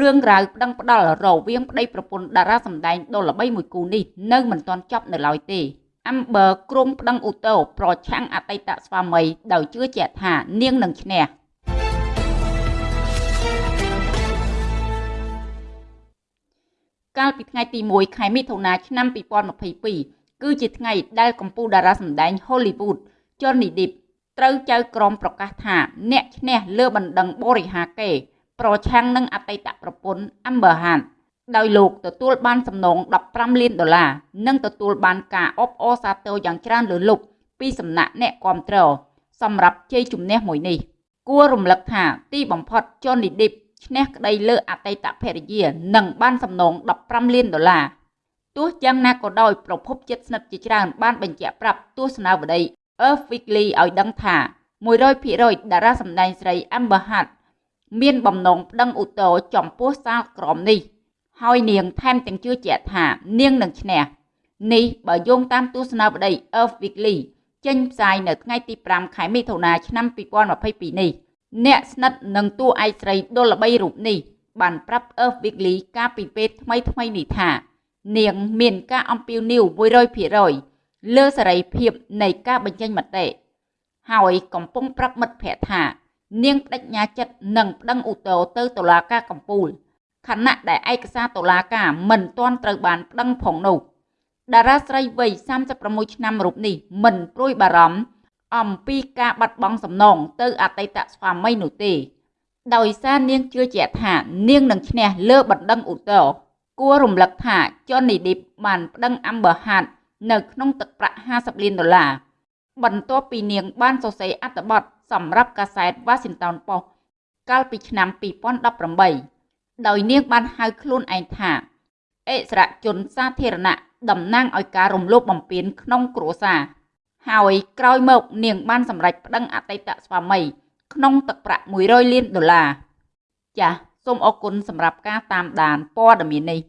រឿងរ៉ាវប្តឹងផ្ដាល់រវាងប្តីប្រពន្ធតារាសម្ដែងដ៏ល្បីមួយគូនេះនៅមិនទាន់ចប់នៅឡើយទេ Amber ក្រុមប្តឹងឧទ្ធរប្រឆាំងអតីតស្វាមីដោយជឿជាក់ថានាងនឹងឈ្នះកាលពីថ្ងៃទី1ខែមិថុនាឆ្នាំ2022គឺជាថ្ងៃដែលកម្ពុជាតារាសម្ដែង Hollywood Johnny Depp ត្រូវចៅក្រមប្រកាសថាអ្នកឈ្នះលើបណ្ដឹងបរិហាកេ ប្រឆាំងនឹងអតីតប្រពន្ធ Amber Heard ដោយលោកទទួលបានសំណង15លានដុល្លារនិងទទួលបានការអបអរសាទរយ៉ាងច្រើនលើសលប់ពីសំណាក់អ្នកគាំទ្រសម្រាប់ជ័យជំនះមួយនេះ គួររំលឹកថាទីបំផុត Johnny Depp ឈ្នះក្តីលើអតីតភរិយានិងបានសំណង15លានដុល្លារទោះយ៉ាងណាក៏ដោយប្រភពជិតស្និទ្ធជាច្រើនបានបញ្ជាក់ប្រាប់ទស្សនាវដ្តី Earth Weekly ឲ្យដឹងថា100%តារាសម្ដែងស្រី Amber Heard មានបំណងប្តឹងឧទ្ធរណ៍ចំពោះសាលក្រមនេះ ហើយនាងថែមទាំងជឿជាក់ថានាងនឹងឈ្នះនេះបើយោងតាមទស្សនាវដ្តី Earth Weekly ចេញផ្សាយនៅថ្ងៃទី5ខែមិថុនាឆ្នាំ2022នេះអ្នកស្និទ្ធនឹងតួឯកស្រីដុលល្បីរូបនេះបានប្រាប់ Earth Weekly កាលពីពេលថ្មីថ្មីនេះថា នាងមានការអំពាវនាវ100%លើសេរីភាពនៃការបញ្ចេញមតិហើយកំពុងប្រាប់មិត្តភ័ក្តិថា នាងបដិញ្ញាចិត្តនឹងប្តឹងឧទ្ធរណ៍ទៅតុលាការកំពូលខណៈដែលឯកសារតុលាការមិនទាន់ត្រូវបានប្តឹងផងនោះតារាស្រីវ័យ36ឆ្នាំរូបនេះមិនព្រួយបារម្ភអំពីការបាត់បង់សំណងទៅអតីតស្វាមីនោះទេ ដោយសារនាងជឿជាក់ថានាងនឹងឈ្នះលើបណ្ដឹងឧទ្ធរណ៍គួររំលឹកថា Johnny Depp បានប្តឹង Amber Heard នៅក្នុងទឹកប្រាក់50លានដុល្លារ បន្ទាប់ពីនាងបានសរសេរអត្ថបទសម្រាប់កាសែត Washington Post កាលពីឆ្នាំ2018ដោយនាងបានហៅខ្លួនឯងថាអិសរាជជនសាធារណៈតំណាងឲ្យការរំលោភបំពានក្នុងគ្រួសារហើយក្រោយមកនាងបានសម្រេចប្តឹងអតីតស្វាមី ក្នុងទឹកប្រាក់100លានដុល្លារចាសសូមអរគុណសម្រាប់ការតាមដានព័ត៌មាននេះ